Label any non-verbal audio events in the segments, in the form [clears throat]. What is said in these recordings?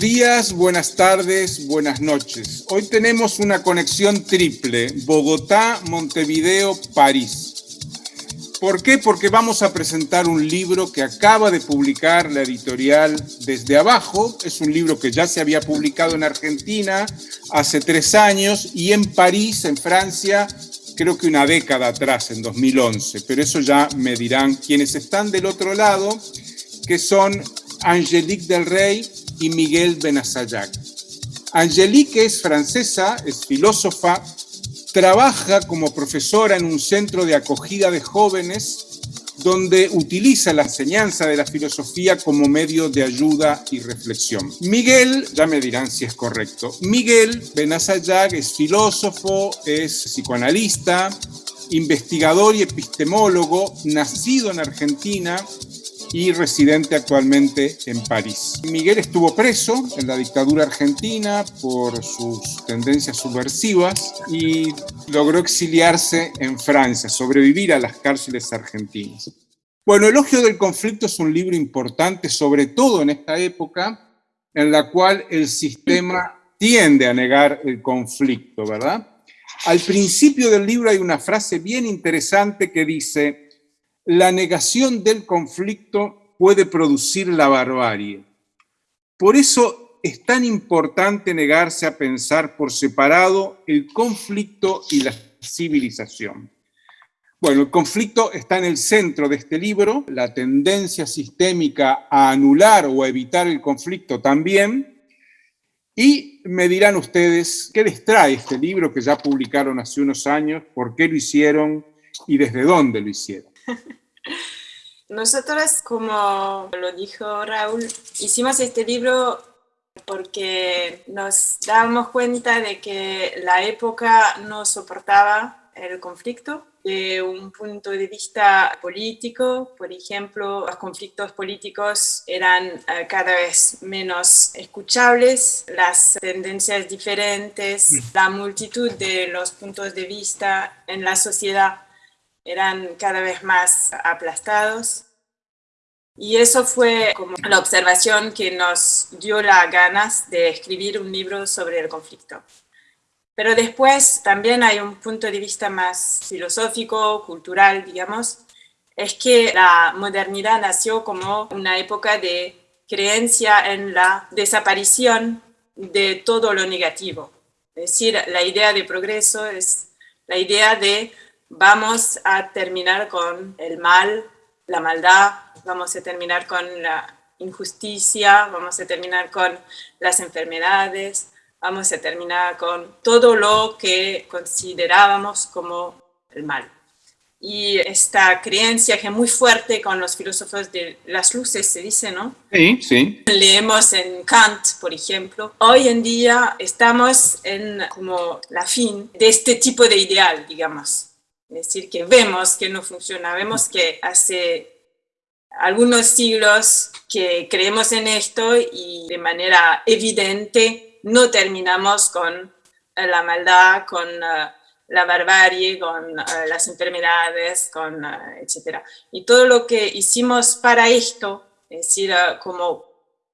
días, buenas tardes, buenas noches. Hoy tenemos una conexión triple, Bogotá, Montevideo, París. ¿Por qué? Porque vamos a presentar un libro que acaba de publicar la editorial Desde Abajo. Es un libro que ya se había publicado en Argentina hace tres años y en París, en Francia, creo que una década atrás, en 2011. Pero eso ya me dirán quienes están del otro lado, que son Angélique Del Rey y Miguel Benasayac. Angélique es francesa, es filósofa, trabaja como profesora en un centro de acogida de jóvenes donde utiliza la enseñanza de la filosofía como medio de ayuda y reflexión. Miguel, ya me dirán si es correcto, Miguel Benazayag es filósofo, es psicoanalista, investigador y epistemólogo, nacido en Argentina, y residente actualmente en París. Miguel estuvo preso en la dictadura argentina por sus tendencias subversivas y logró exiliarse en Francia, sobrevivir a las cárceles argentinas. Bueno, Elogio del Conflicto es un libro importante, sobre todo en esta época, en la cual el sistema tiende a negar el conflicto, ¿verdad? Al principio del libro hay una frase bien interesante que dice, la negación del conflicto puede producir la barbarie. Por eso es tan importante negarse a pensar por separado el conflicto y la civilización. Bueno, el conflicto está en el centro de este libro, la tendencia sistémica a anular o a evitar el conflicto también, y me dirán ustedes qué les trae este libro que ya publicaron hace unos años, por qué lo hicieron y desde dónde lo hicieron. [laughs] Nosotros, como lo dijo Raúl, hicimos este libro porque nos dábamos cuenta de que la época no soportaba el conflicto. De un punto de vista político, por ejemplo, los conflictos políticos eran eh, cada vez menos escuchables, las tendencias diferentes, mm. la multitud de los puntos de vista en la sociedad eran cada vez más aplastados. Y eso fue como la observación que nos dio las ganas de escribir un libro sobre el conflicto. Pero después también hay un punto de vista más filosófico, cultural, digamos, es que la modernidad nació como una época de creencia en la desaparición de todo lo negativo. Es decir, la idea de progreso es la idea de vamos a terminar con el mal, la maldad, vamos a terminar con la injusticia, vamos a terminar con las enfermedades, vamos a terminar con todo lo que considerábamos como el mal. Y esta creencia que es muy fuerte con los filósofos de las luces, se dice, ¿no? Sí, sí. Leemos en Kant, por ejemplo. Hoy en día estamos en como la fin de este tipo de ideal, digamos es decir, que vemos que no funciona, vemos que hace algunos siglos que creemos en esto y de manera evidente no terminamos con la maldad, con eh, la barbarie, con eh, las enfermedades, con, eh, etc. Y todo lo que hicimos para esto, es decir, como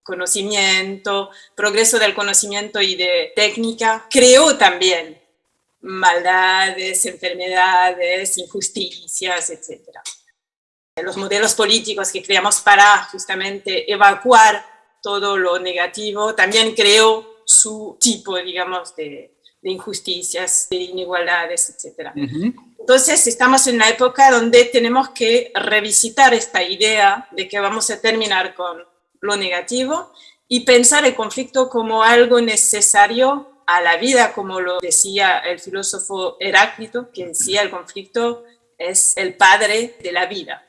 conocimiento, progreso del conocimiento y de técnica, creó también maldades, enfermedades, injusticias, etc. Los modelos políticos que creamos para justamente evacuar todo lo negativo también creó su tipo, digamos, de, injusticias, de inigualdades, etc. Entonces estamos en la época donde tenemos que revisitar esta idea de que vamos a terminar con lo negativo y pensar el conflicto como algo necesario a la vida, como lo decía el filósofo Heráclito, que decía el conflicto es el padre de la vida.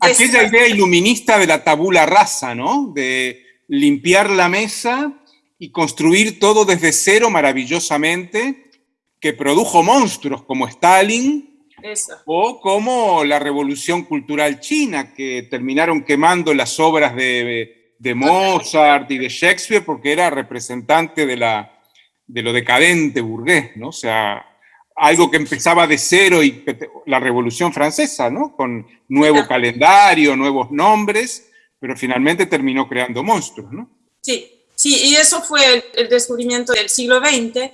Aquella idea iluminista de la tabula rasa, ¿no? De limpiar la mesa y construir todo desde cero maravillosamente, que produjo monstruos como Stalin o como la revolución cultural china, que terminaron quemando las obras de de Mozart y de Shakespeare porque era representante de, la, de lo decadente burgués, ¿no? O sea, algo que empezaba de cero y la Revolución Francesa, ¿no? Con nuevo calendario, nuevos nombres, pero finalmente terminó creando monstruos, ¿no? Sí, Sí, y eso fue el descubrimiento del siglo XX.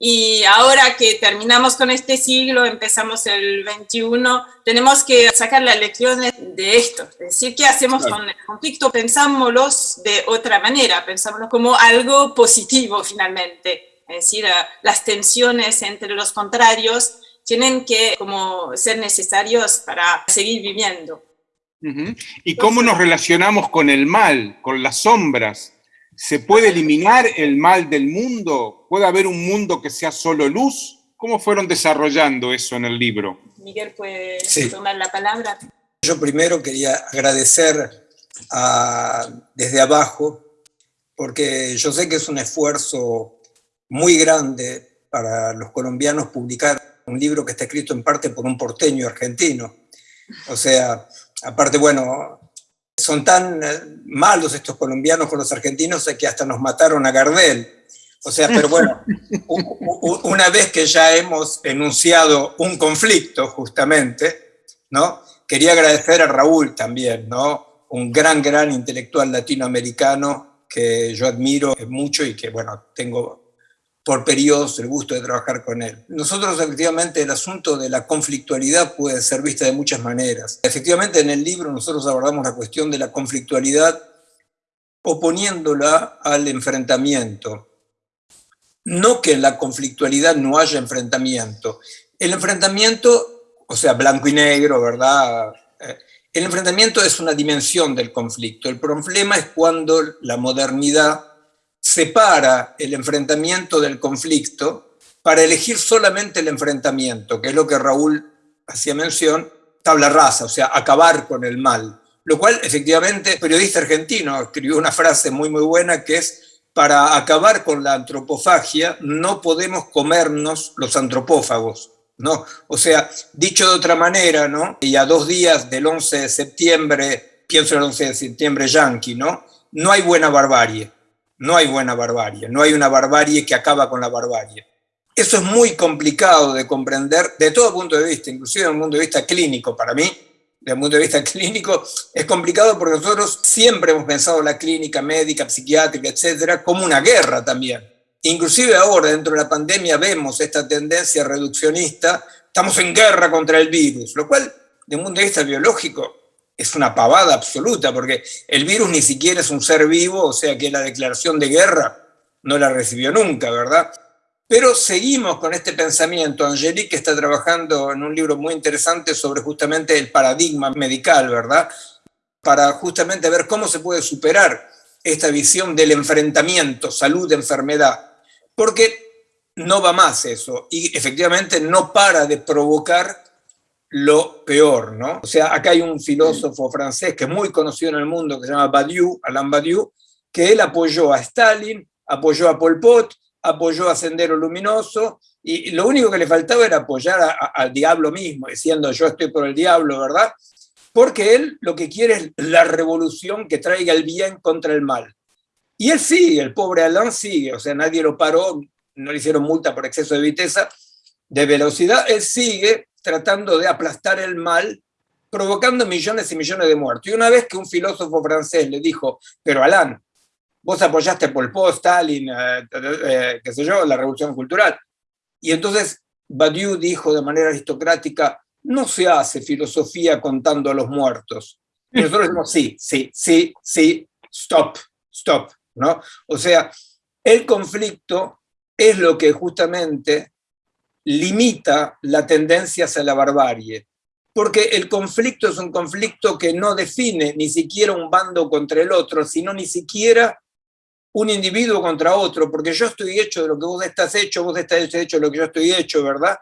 Y ahora que terminamos con este siglo, empezamos el XXI, tenemos que sacar las lecciones de esto. Es decir, ¿qué hacemos con el conflicto? Pensámoslos de otra manera, pensámoslo como algo positivo finalmente. Es decir, las tensiones entre los contrarios tienen que como ser necesarios para seguir viviendo. ¿Y cómo nos relacionamos con el mal, con las sombras? ¿Se puede eliminar el mal del mundo? ¿Puede haber un mundo que sea solo luz? ¿Cómo fueron desarrollando eso en el libro? Miguel puede tomar la palabra. Yo primero quería agradecer desde abajo, porque yo sé que es un esfuerzo muy grande para los colombianos publicar un libro que está escrito en parte por un porteño argentino. O sea, aparte, bueno, son tan eh, malos estos colombianos con los argentinos que hasta nos mataron a Gardel. O sea, pero bueno, [laughs] una vez que ya hemos enunciado un conflicto, justamente, ¿no? Quería agradecer a Raúl también, ¿no? Un gran, gran intelectual latinoamericano que yo admiro mucho y que, bueno, tengo por periodos el gusto de trabajar con él. Nosotros efectivamente el asunto de la conflictualidad puede ser vista de muchas maneras. Efectivamente en el libro nosotros abordamos la cuestión de la conflictualidad oponiéndola al enfrentamiento. No que en la conflictualidad no haya enfrentamiento. El enfrentamiento, o sea, blanco y negro, ¿verdad? Eh, el enfrentamiento es una dimensión del conflicto. El problema es cuando la modernidad separa el enfrentamiento del conflicto para elegir solamente el enfrentamiento, que es lo que Raúl hacía mención, tabla rasa, o sea, acabar con el mal. Lo cual, efectivamente, el periodista argentino escribió una frase muy, muy buena que es, para acabar con la antropofagia no podemos comernos los antropófagos. ¿no? O sea, dicho de otra manera, ¿no? y a dos días del 11 de septiembre, pienso en el 11 de septiembre yanqui, ¿no? no hay buena barbarie no hay buena barbarie, no hay una barbarie que acaba con la barbarie. Eso es muy complicado de comprender de todo punto de vista, inclusive desde un punto de vista clínico para mí. Desde un punto de vista [laughs] clínico es complicado porque nosotros siempre hemos pensado la clínica médica, psiquiátrica, etcétera, como una guerra también. Inclusive ahora, dentro de la pandemia, vemos esta tendencia reduccionista, estamos en guerra contra el virus, lo cual, desde un punto de vista biológico, es una pavada absoluta, porque el virus ni siquiera es un ser vivo, o sea que la declaración de guerra no la recibió nunca, ¿verdad? Pero seguimos con este pensamiento. Angelique está trabajando en un libro muy interesante sobre justamente el paradigma medical, ¿verdad? Para justamente ver cómo se puede superar esta visión del enfrentamiento salud-enfermedad. Porque no va más eso y efectivamente no para de provocar lo peor, ¿no? O sea, acá hay un filósofo francés que es muy conocido en el mundo, que se llama Badiou, Alain Badiou, que él apoyó a Stalin, apoyó a Pol Pot, apoyó a Sendero Luminoso, y lo único que le faltaba era apoyar al diablo mismo, diciendo yo estoy por el diablo, ¿verdad? Porque él lo que quiere es la revolución que traiga el bien contra el mal. Y él sigue, el pobre Alain sigue, o sea, nadie lo paró, no le hicieron multa por exceso de viteza, de velocidad, él sigue tratando de aplastar el mal, provocando millones y millones de muertos. Y una vez que un filósofo francés le dijo, pero Alain, vos apoyaste Pol Pot, Stalin, eh, eh, qué sé yo, la revolución cultural. Y entonces Badiou dijo de manera aristocrática, no se hace filosofía contando a los muertos. Y nosotros decimos, sí, sí, sí, sí, stop, stop. ¿no? O sea, el conflicto es lo que justamente limita la tendencia hacia la barbarie, porque el conflicto es un conflicto que no define ni siquiera un bando contra el otro, sino ni siquiera un individuo contra otro, porque yo estoy hecho de lo que vos estás hecho, vos estás hecho de lo que yo estoy hecho, ¿verdad?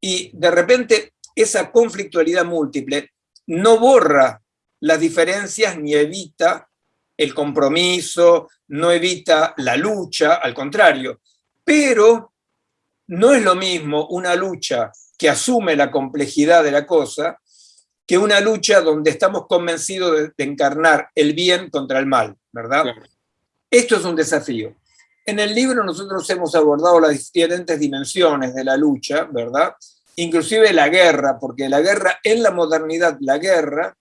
Y de repente esa conflictualidad múltiple no borra las diferencias ni evita el compromiso, no evita la lucha, al contrario, pero no es lo mismo una lucha que asume la complejidad de la cosa que una lucha donde estamos convencidos de, encarnar el bien contra el mal, ¿verdad? Esto es un desafío. En el libro nosotros hemos abordado las diferentes dimensiones de la lucha, ¿verdad? Inclusive la guerra, porque la guerra, en la modernidad, la guerra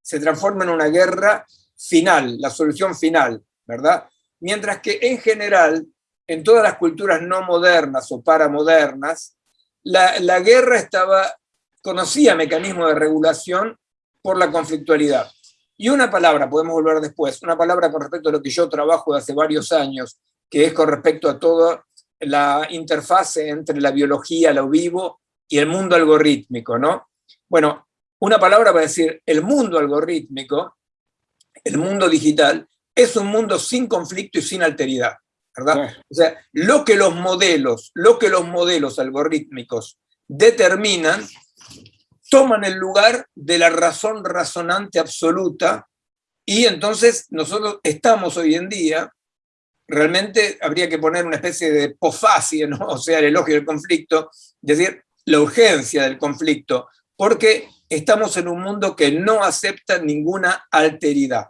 se transforma en una guerra final, la solución final, ¿verdad? Mientras que en general, en todas las culturas no modernas o paramodernas, la, la guerra estaba, conocía mecanismos de regulación por la conflictualidad. Y una palabra, podemos volver después, una palabra con respecto a lo que yo trabajo de hace varios años, que es con respecto a toda la interfase entre la biología, lo vivo, y el mundo algorítmico, ¿no? Bueno, una palabra para decir el mundo algorítmico, el mundo digital, es un mundo sin conflicto y sin alteridad, ¿verdad? O sea, lo que los modelos, lo que los modelos algorítmicos determinan, toman el lugar de la razón razonante absoluta, y entonces nosotros estamos hoy en día, realmente habría que poner una especie de pofacia, ¿no? [laughs] o sea, el elogio del conflicto, es decir, la urgencia del conflicto, porque estamos en un mundo que no acepta ninguna alteridad.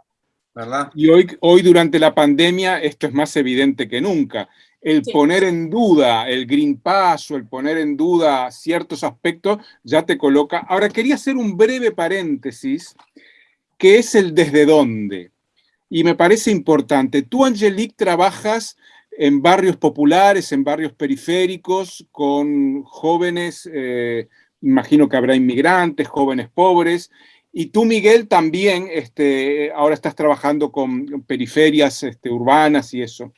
¿Verdad? Y hoy, hoy durante la pandemia esto es más evidente que nunca. El poner en duda el Green Pass o el poner en duda ciertos aspectos ya te coloca. Ahora quería hacer un breve paréntesis, que es el desde dónde. Y me parece importante. Tú, Angelique, trabajas en barrios populares, en barrios periféricos, con jóvenes, eh, imagino que habrá inmigrantes, jóvenes pobres, y tú, Miguel, también este, ahora estás trabajando con periferias este, urbanas y eso.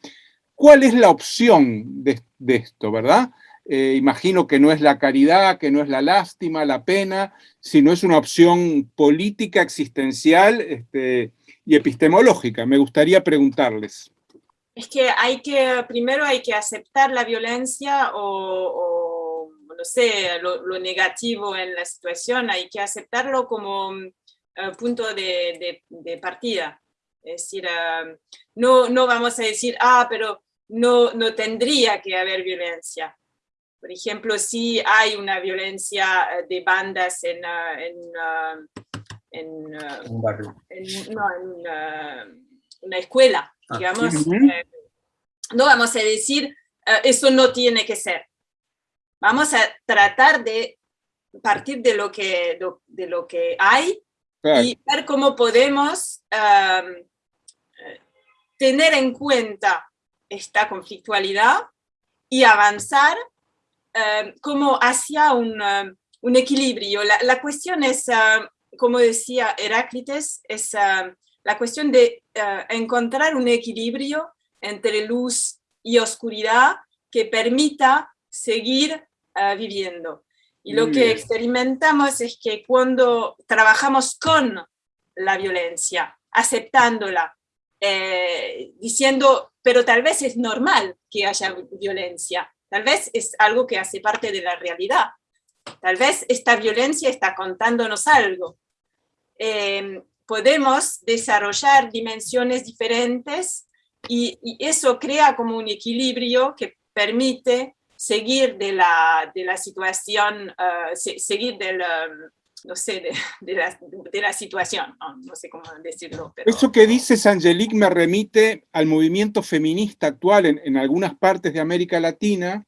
¿Cuál es la opción de, esto, verdad? Eh, imagino que no es la caridad, que no es la lástima, la pena, sino es una opción política, existencial este, y epistemológica. Me gustaría preguntarles. Es que hay que, primero hay que aceptar la violencia o no sé, lo, negativo en la situación, hay que aceptarlo como eh, punto de, partida. Es decir, eh, no, no vamos a decir, ah, pero no, no tendría que haber violencia. Por ejemplo, si hay una violencia eh, de bandas en, en, una escuela, ah, digamos, no vamos a decir, eso no tiene que ser vamos a tratar de partir de lo que, de lo que hay y ver cómo podemos tener en cuenta esta conflictualidad y avanzar como hacia un, un equilibrio. La, cuestión es, como decía Heráclites, es la cuestión de encontrar un equilibrio entre luz y oscuridad que permita seguir Ah, viviendo. Y lo que experimentamos es que cuando trabajamos con la violencia, aceptándola, eh, diciendo, pero tal vez es normal que haya violencia, tal vez es algo que hace parte de la realidad, tal vez esta violencia está contándonos algo. Em, podemos desarrollar dimensiones diferentes y, y, eso crea como un equilibrio que permite seguir de la, de la situación, uh, seguir del, um, no sé, de, [laughs] de, la, de la, situación, no, no, sé cómo decirlo. Pero... Eso que dices, Angelique, me remite al movimiento feminista actual en, en algunas partes de América Latina,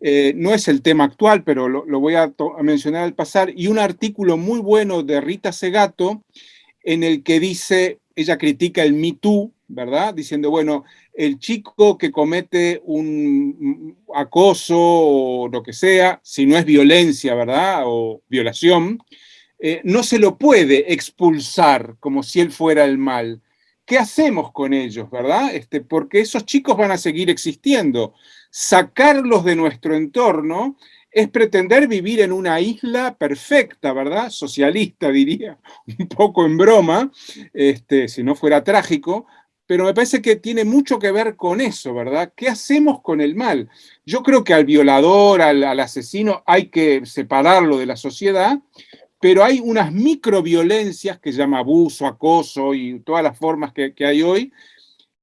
eh, no es el tema actual, pero lo, lo voy a, a, mencionar al pasar, y un artículo muy bueno de Rita Segato, en el que dice, ella critica el Me Too, ¿verdad? Diciendo, bueno, el chico que comete un acoso o lo que sea, si no es violencia, ¿verdad? O violación, eh, no se lo puede expulsar como si él fuera el mal. ¿Qué hacemos con ellos, verdad? Este, porque esos chicos van a seguir existiendo. Sacarlos de nuestro entorno es pretender vivir en una isla perfecta, ¿verdad? Socialista, diría, [laughs] un poco en broma, este, si no fuera trágico, pero me parece que tiene mucho que ver con eso, ¿verdad? ¿Qué hacemos con el mal? Yo creo que al violador, al, asesino, hay que separarlo de la sociedad, pero hay unas microviolencias que llama abuso, acoso y todas las formas que, hay hoy,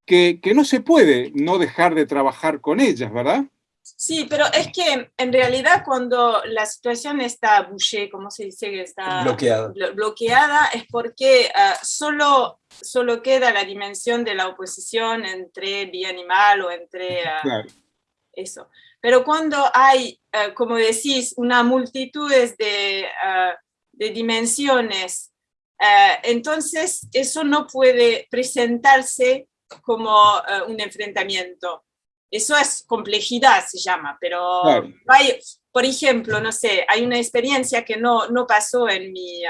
que, que no se puede no dejar de trabajar con ellas, ¿verdad? Sí, pero es que en realidad cuando la situación está bouché, como se dice que está bloqueada, bloqueada es porque uh, solo, solo queda la dimensión de la oposición entre bien y mal o entre uh, claro. eso. Pero cuando hay, uh, como decís, una multitud de, de dimensiones, entonces eso no puede presentarse como un enfrentamiento. Eso es complejidad, se llama, pero hay, por ejemplo, no sé, hay una experiencia que no, no pasó en mi,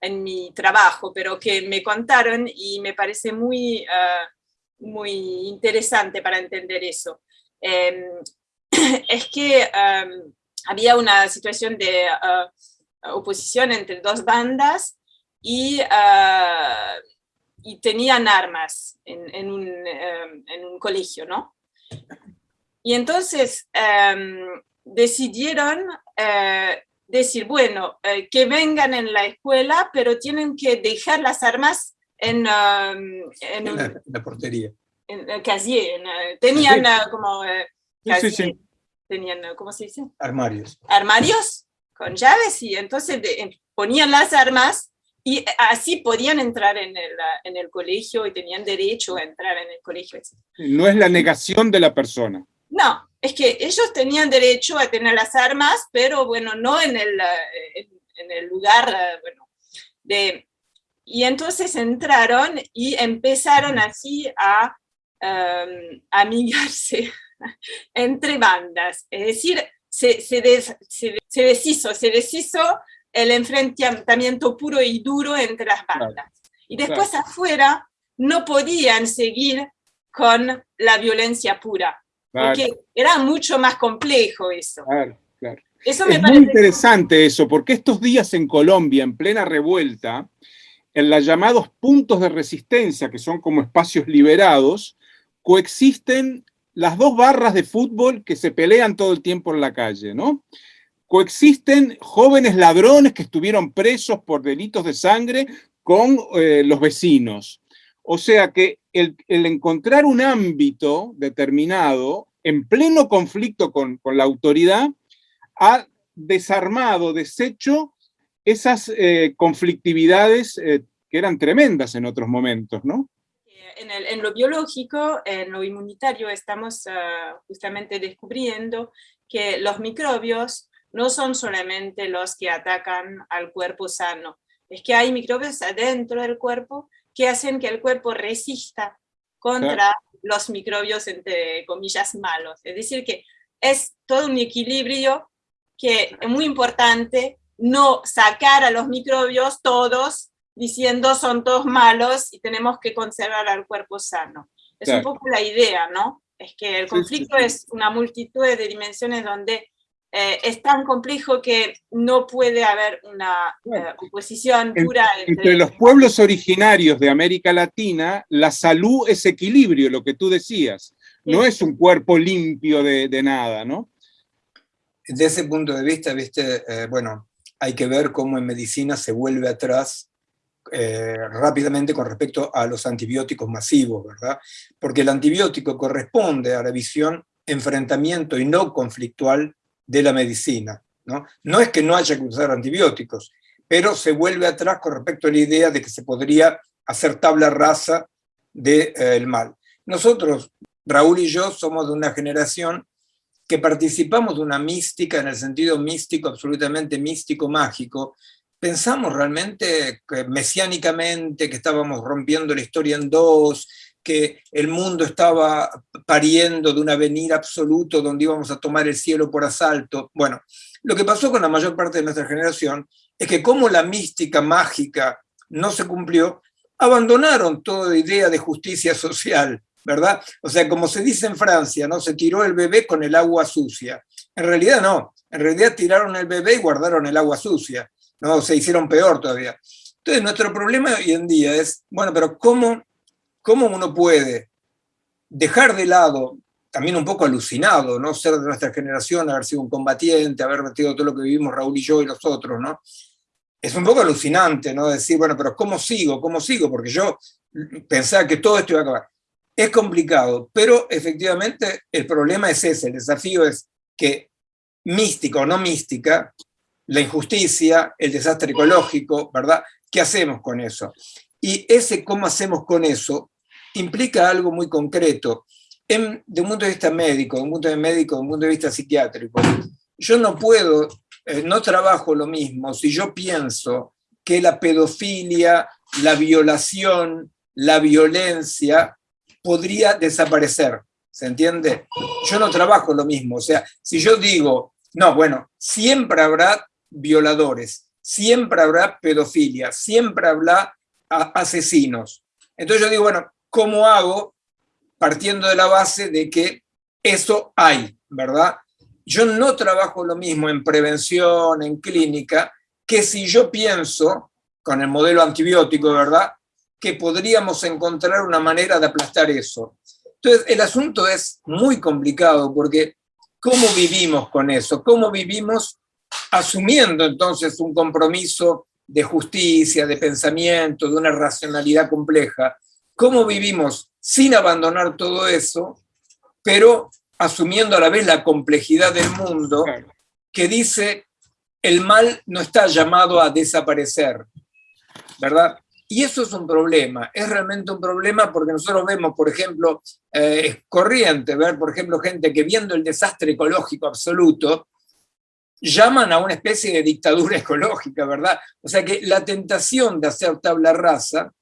en mi trabajo, pero que me contaron y me parece muy, muy interesante para entender eso. Em, [clears throat] es que había una situación de oposición entre dos bandas y, y tenían armas en, un, em, en, un, colegio, ¿no? Y entonces decidieron eh, decir, bueno, eh, que vengan en la escuela, pero tienen que dejar las armas en, en, la, portería. En el casier. tenían como... tenían, ¿cómo se dice? Armarios. Armarios con llaves y entonces ponían las armas y así podían entrar en el, en el colegio y tenían derecho a entrar en el colegio. No es la negación de la persona. No, es que ellos tenían derecho a tener las armas, pero bueno, no en el, en, el lugar, bueno, de... Y entonces entraron y empezaron así a um, [laughs] amigarse entre bandas, es decir, se, se, se, deshizo, se deshizo el enfrentamiento puro y duro entre las bandas. Y después afuera no podían seguir con la violencia pura, porque era mucho más complejo eso. Eso me es muy interesante eso, porque estos días en Colombia, en plena revuelta, en los llamados puntos de resistencia, que son como espacios liberados, coexisten las dos barras de fútbol que se pelean todo el tiempo en la calle, ¿no? Coexisten jóvenes ladrones que estuvieron presos por delitos de sangre con eh, los vecinos. O sea que el, encontrar un ámbito determinado en pleno conflicto con, la autoridad ha desarmado, deshecho esas eh, conflictividades eh, que eran tremendas en otros momentos, ¿no? en, lo biológico, en lo inmunitario, estamos ah, justamente descubriendo que los microbios no son solamente los que atacan al cuerpo sano, es que hay microbios adentro del cuerpo que hacen que el cuerpo resista contra los microbios, entre comillas, malos. Es decir, que es todo un equilibrio que es muy importante no sacar a los microbios todos diciendo son todos malos y tenemos que conservar al cuerpo sano. Es un poco la idea, ¿no? Es que el conflicto es una multitud de dimensiones donde eh, es tan complejo que no puede haber una eh, oposición pura. Entre, los pueblos originarios de América Latina, la salud es equilibrio, lo que tú decías. No es un cuerpo limpio de, de, nada, ¿no? Desde ese punto de vista, viste, eh, bueno, hay que ver cómo en medicina se vuelve atrás eh, rápidamente con respecto a los antibióticos masivos, ¿verdad? Porque el antibiótico corresponde a la visión enfrentamiento y no conflictual de la medicina. ¿no? es que no haya que usar antibióticos, pero se vuelve atrás con respecto a la idea de que se podría hacer tabla rasa del de, eh, mal. Nosotros, Raúl y yo, somos de una generación que participamos de una mística, en el sentido místico, absolutamente místico, mágico, pensamos realmente que mesiánicamente que estábamos rompiendo la historia en dos, que el mundo estaba pariendo de un avenir absoluto donde íbamos a tomar el cielo por asalto. Bueno, lo que pasó con la mayor parte de nuestra generación es que como la mística mágica no se cumplió, abandonaron toda idea de justicia social, ¿verdad? O sea, como se dice en Francia, ¿no? Se tiró el bebé con el agua sucia. En realidad no, en realidad tiraron el bebé y guardaron el agua sucia. ¿no? Se hicieron peor todavía. Entonces, nuestro problema hoy en día es, bueno, pero ¿cómo, cómo uno puede dejar de lado, también un poco alucinado, ¿no? Ser de nuestra generación, haber sido un combatiente, haber metido todo lo que vivimos Raúl y yo y los otros, ¿no? Es un poco alucinante, ¿no? Decir, bueno, pero ¿cómo sigo? ¿Cómo sigo? Porque yo pensaba que todo esto iba a acabar. Es complicado, pero efectivamente el problema es ese, el desafío es que mística o no mística, la injusticia, el desastre ecológico, ¿verdad? ¿Qué hacemos con eso? Y ese cómo hacemos con eso implica algo muy concreto. En, de un punto de vista médico, de un punto de médico, un punto de vista psiquiátrico, yo no puedo, eh, no trabajo lo mismo si yo pienso que la pedofilia, la violación, la violencia podría desaparecer. ¿Se entiende? Yo no trabajo lo mismo. O sea, si yo digo, no, bueno, siempre habrá violadores, siempre habrá pedofilia, siempre habrá asesinos. Entonces yo digo, bueno, ¿cómo hago? Partiendo de la base de que eso hay, ¿verdad? Yo no trabajo lo mismo en prevención, en clínica, que si yo pienso, con el modelo antibiótico, ¿verdad?, que podríamos encontrar una manera de aplastar eso. Entonces, el asunto es muy complicado porque ¿cómo vivimos con eso? ¿Cómo vivimos asumiendo entonces un compromiso de justicia, de pensamiento, de una racionalidad compleja? ¿Cómo vivimos sin abandonar todo eso, pero asumiendo a la vez la complejidad del mundo que dice el mal no está llamado a desaparecer, ¿verdad? Y eso es un problema, es realmente un problema porque nosotros vemos, por ejemplo, eh, es corriente ver, por ejemplo, gente que viendo el desastre ecológico absoluto, llaman a una especie de dictadura [laughs] ecológica, ¿verdad? O sea que la tentación de hacer tabla rasa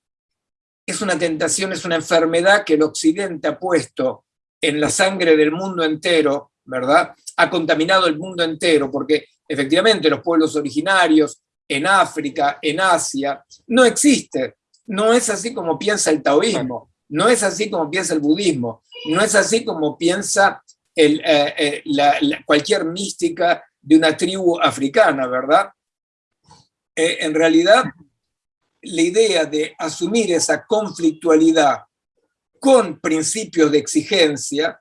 es una tentación, es una enfermedad que el Occidente ha puesto en la sangre del mundo entero, ¿verdad? Ha contaminado el mundo entero, porque efectivamente los pueblos originarios en África, en Asia, no existe. No es así como piensa el taoísmo, no es así como piensa el budismo, no es así como piensa eh, eh, cualquier mística de una tribu africana, ¿verdad? Eh, en realidad, la idea de asumir esa conflictualidad con principios de exigencia,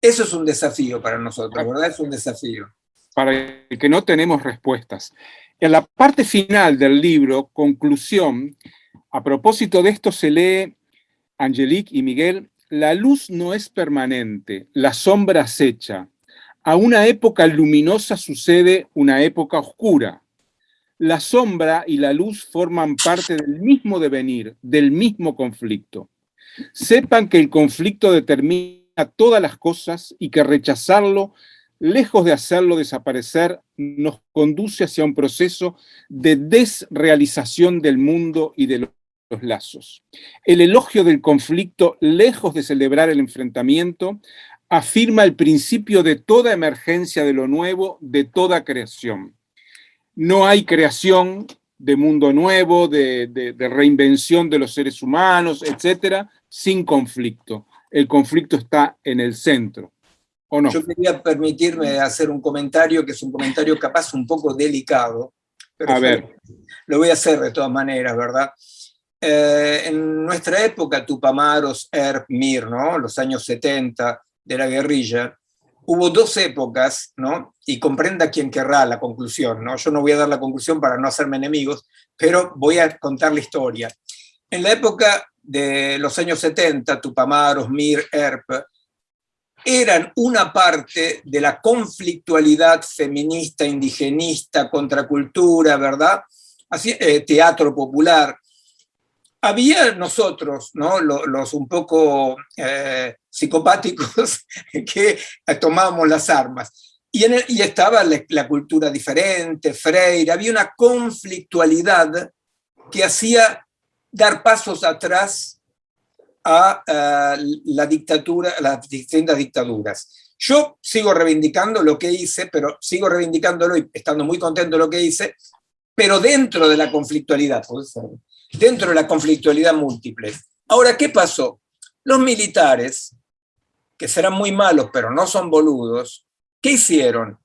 eso es un desafío para nosotros, ¿verdad? Es un desafío. Para el que no tenemos respuestas. En la parte final del libro, conclusión, a propósito de esto se lee, Angelique y Miguel, la luz no es permanente, la sombra acecha. A una época luminosa sucede una época oscura. La sombra y la luz forman parte del mismo devenir, del mismo conflicto. Sepan que el conflicto determina todas las cosas y que rechazarlo, lejos de hacerlo desaparecer, nos conduce hacia un proceso de desrealización del mundo y de los lazos. El elogio del conflicto, lejos de celebrar el enfrentamiento, afirma el principio de toda emergencia de lo nuevo, de toda creación. No hay creación de mundo nuevo, de, reinvención de los seres humanos, etcétera, sin conflicto. El conflicto está en el centro, ¿o no? Yo quería permitirme hacer un comentario que es un comentario capaz un poco delicado, pero a ver. lo voy a hacer de todas maneras, ¿verdad? Eh, en nuestra época, Tupamaros, Erp, Mir, ¿no? los años 70 de la guerrilla, hubo dos épocas, ¿no? Y comprenda quien querrá la conclusión, ¿no? Yo no voy a dar la conclusión para no hacerme enemigos, pero voy a contar la historia. En la época de los años 70, Tupamaros, Mir, Erp, eran una parte de la conflictualidad feminista, indigenista, contracultura, ¿verdad? Eh, teatro popular. Había nosotros, ¿no? los, un poco eh, psicopáticos [laughs] que tomábamos las armas. Y, en y estaba la, cultura diferente, Freire, había una conflictualidad que hacía dar pasos atrás a, la dictadura, las distintas dictaduras. Yo sigo reivindicando lo que hice, pero sigo reivindicándolo y estando muy contento de lo que hice, pero dentro de la conflictualidad, dentro de la conflictualidad múltiple. Ahora, ¿qué pasó? Los militares, que serán muy malos, pero no son boludos, ¿qué hicieron?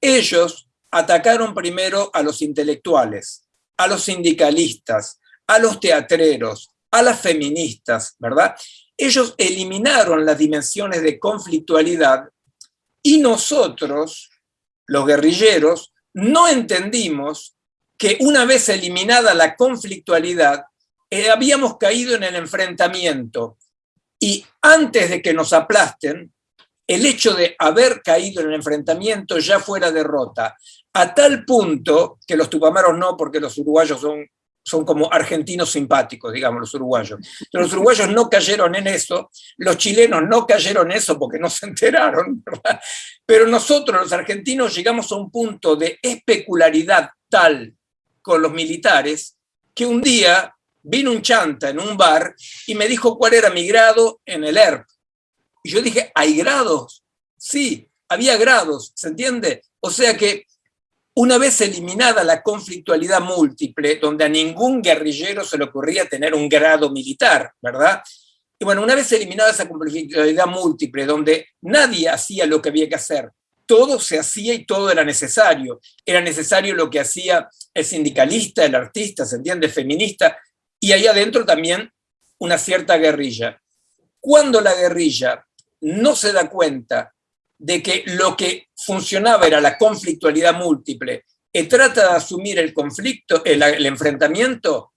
Ellos atacaron primero a los intelectuales, a los sindicalistas, a los teatreros, a las feministas, ¿verdad? Ellos eliminaron las dimensiones de conflictualidad y nosotros, los guerrilleros, no entendimos que una vez eliminada la conflictualidad, eh, habíamos caído en el enfrentamiento. Y antes de que nos aplasten, el hecho de haber caído en el enfrentamiento ya fuera derrota, a tal punto que los tupamaros no, porque los uruguayos son, son como argentinos simpáticos, digamos, los uruguayos. Pero los uruguayos no cayeron en eso, los chilenos no cayeron en eso porque no se enteraron, pero nosotros los argentinos llegamos a un punto de especularidad tal con los militares, que un día vino un chanta en un bar y me dijo cuál era mi grado en el ERP. Y yo dije, ¿hay grados? Sí, había grados, ¿se entiende? O sea que una vez eliminada la conflictualidad múltiple, donde a ningún guerrillero se le ocurría tener un grado militar, ¿verdad? Y bueno, una vez eliminada esa conflictualidad múltiple, donde nadie hacía lo que había que hacer, todo se hacía y todo era necesario. Era necesario lo que hacía el sindicalista, el artista, ¿se entiende? Feminista, y ahí adentro también una cierta guerrilla. Cuando la guerrilla no se da cuenta de que lo que funcionaba era la conflictualidad múltiple y trata de asumir el conflicto, el, el enfrentamiento,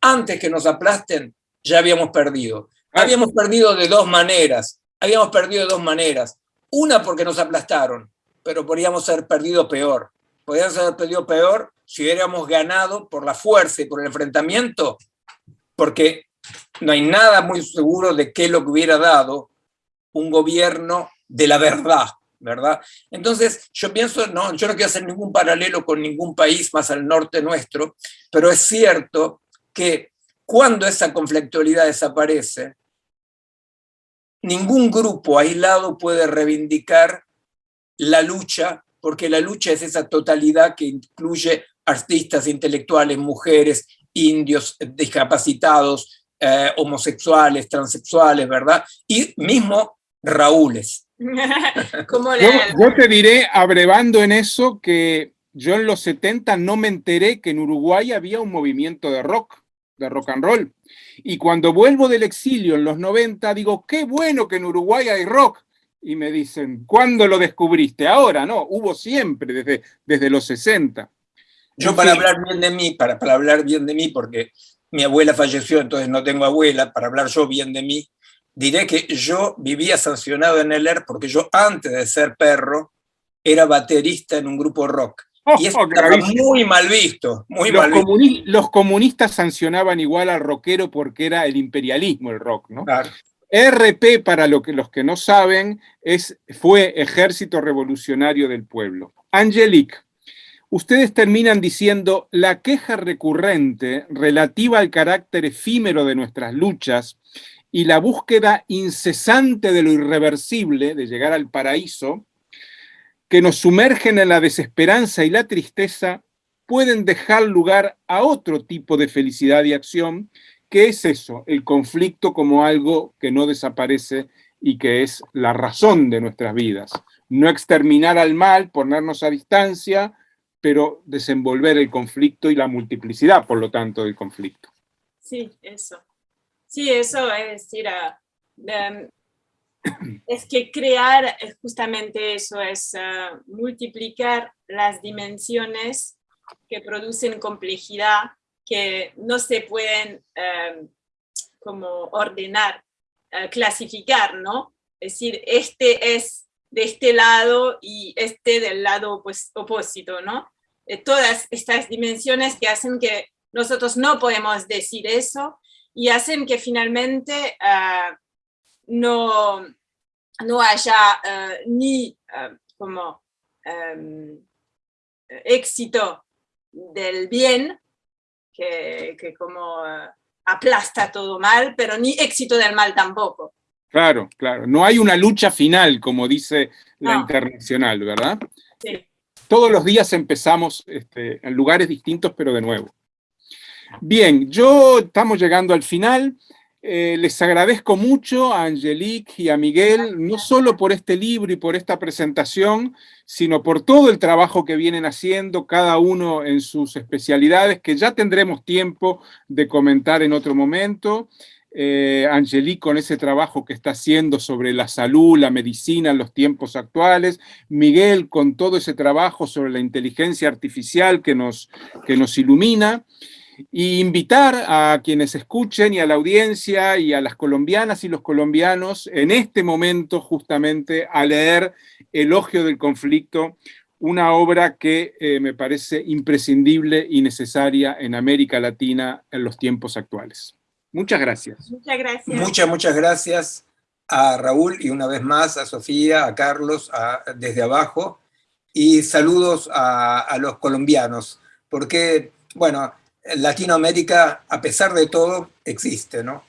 antes que nos aplasten, ya habíamos perdido. Habíamos perdido de dos maneras. Habíamos perdido de dos maneras. Una porque nos aplastaron, pero podríamos haber perdido peor. Podríamos haber perdido peor si hubiéramos ganado por la fuerza y por el enfrentamiento, porque no hay nada muy seguro de qué lo que hubiera dado un gobierno de la verdad, ¿verdad? Entonces, yo pienso, no, yo no quiero hacer ningún paralelo con ningún país más al norte nuestro, pero es cierto que cuando esa conflictualidad desaparece, ningún grupo aislado puede reivindicar la lucha, porque la lucha es esa totalidad que incluye artistas, intelectuales, mujeres, indios, discapacitados, eh, homosexuales, transexuales, ¿verdad? Y mismo Raúles. [laughs] yo, te diré, abrevando en eso, que yo en los 70 no me enteré que en Uruguay había un movimiento de rock, de rock and roll. Y cuando vuelvo del exilio en los 90, digo, qué bueno que en Uruguay hay rock. Y me dicen, ¿cuándo lo descubriste? Ahora, no, hubo siempre, desde, desde los 60. Yo para hablar bien de mí, para, para hablar bien de mí, porque mi abuela falleció, entonces no tengo abuela, para hablar yo bien de mí, diré que yo vivía sancionado en el ER porque yo antes de ser perro era baterista en un grupo rock. Y eso [laughs] estaba muy mal visto, muy los, mal visto. los comunistas sancionaban igual al rockero porque era el imperialismo el rock, ¿no? RP, para lo que, los que no saben, es, fue Ejército Revolucionario del Pueblo. Angelique, ustedes terminan diciendo la queja recurrente relativa al carácter efímero de nuestras luchas y la búsqueda incesante de lo irreversible, de llegar al paraíso, que nos sumergen en la desesperanza y la tristeza, pueden dejar lugar a otro tipo de felicidad y acción, que es eso, el conflicto como algo que no desaparece y que es la razón de nuestras vidas. No exterminar al mal, ponernos a distancia, pero desenvolver el conflicto y la multiplicidad, por lo tanto, del conflicto. Sí, eso. Sí, eso es decir, ah, es que crear es justamente eso, es ah, multiplicar las dimensiones que producen complejidad, que no se pueden em, como ordenar, eh, clasificar, ¿no? Es decir, este es de este lado y este del lado pues, opuesto, ¿no? todas estas dimensiones que hacen que nosotros no podemos decir eso y hacen que finalmente no, no haya ah, ni ah, como em, éxito del bien, que, que como aplasta todo mal, pero ni éxito del mal tampoco. Claro, claro. No hay una lucha final, como dice la internacional, ¿verdad? Sí. Todos los días empezamos este, en lugares distintos, pero de nuevo. Bien, yo estamos llegando al final. Eh, les agradezco mucho a Angelique y a Miguel, no solo por este libro y por esta presentación, sino por todo el trabajo que vienen haciendo, cada uno en sus especialidades, que ya tendremos tiempo de comentar en otro momento. Eh, Angelique con ese trabajo que está haciendo sobre la salud, la medicina en los tiempos actuales, Miguel con todo ese trabajo sobre la inteligencia artificial que nos, que nos ilumina, y invitar a quienes escuchen y a la audiencia y a las colombianas y los colombianos en este momento justamente a leer Elogio del Conflicto, una obra que eh, me parece imprescindible y necesaria en América Latina en los tiempos actuales. Muchas gracias. Muchas gracias. Muchas, muchas gracias a Raúl y una vez más a Sofía, a Carlos, desde abajo, y saludos a, a los colombianos, porque, bueno, Latinoamérica, a pesar de todo, existe, ¿no?